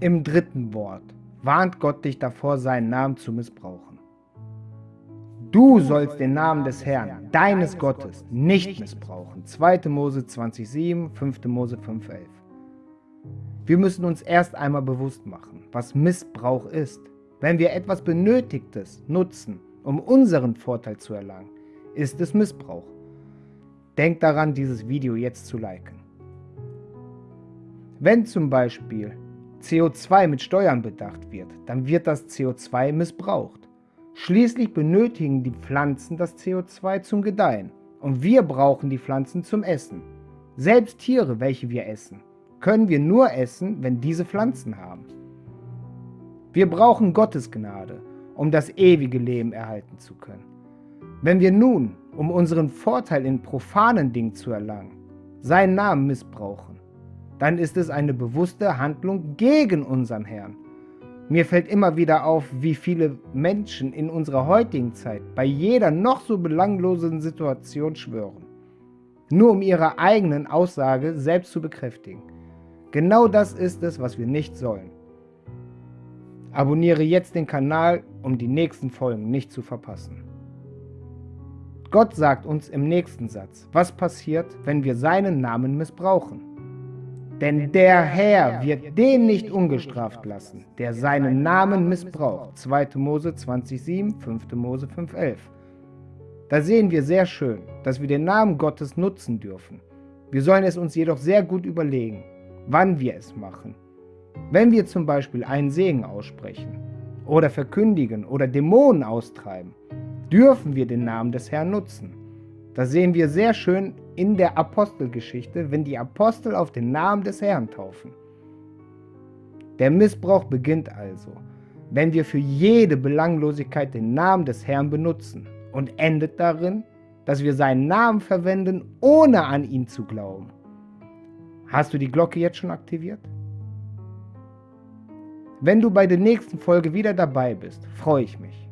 Im dritten Wort warnt Gott dich davor, seinen Namen zu missbrauchen. Du sollst den Namen des Herrn, deines Gottes, nicht missbrauchen. 2. Mose 20,7, 5. Mose 5,11. Wir müssen uns erst einmal bewusst machen, was Missbrauch ist. Wenn wir etwas Benötigtes nutzen, um unseren Vorteil zu erlangen, ist es Missbrauch. Denk daran, dieses Video jetzt zu liken. Wenn zum Beispiel CO2 mit Steuern bedacht wird, dann wird das CO2 missbraucht. Schließlich benötigen die Pflanzen das CO2 zum Gedeihen und wir brauchen die Pflanzen zum Essen. Selbst Tiere, welche wir essen, können wir nur essen, wenn diese Pflanzen haben. Wir brauchen Gottes Gnade, um das ewige Leben erhalten zu können. Wenn wir nun, um unseren Vorteil in profanen Dingen zu erlangen, seinen Namen missbrauchen, dann ist es eine bewusste Handlung gegen unseren Herrn. Mir fällt immer wieder auf, wie viele Menschen in unserer heutigen Zeit bei jeder noch so belanglosen Situation schwören, nur um ihre eigenen Aussage selbst zu bekräftigen. Genau das ist es, was wir nicht sollen. Abonniere jetzt den Kanal, um die nächsten Folgen nicht zu verpassen. Gott sagt uns im nächsten Satz, was passiert, wenn wir seinen Namen missbrauchen. Denn der Herr wird den nicht ungestraft lassen, der seinen Namen missbraucht. 2. Mose 20,7, 5. Mose 5,11. Da sehen wir sehr schön, dass wir den Namen Gottes nutzen dürfen. Wir sollen es uns jedoch sehr gut überlegen, wann wir es machen. Wenn wir zum Beispiel einen Segen aussprechen oder verkündigen oder Dämonen austreiben, dürfen wir den Namen des Herrn nutzen. Das sehen wir sehr schön in der Apostelgeschichte, wenn die Apostel auf den Namen des Herrn taufen. Der Missbrauch beginnt also, wenn wir für jede Belanglosigkeit den Namen des Herrn benutzen und endet darin, dass wir seinen Namen verwenden, ohne an ihn zu glauben. Hast du die Glocke jetzt schon aktiviert? Wenn du bei der nächsten Folge wieder dabei bist, freue ich mich.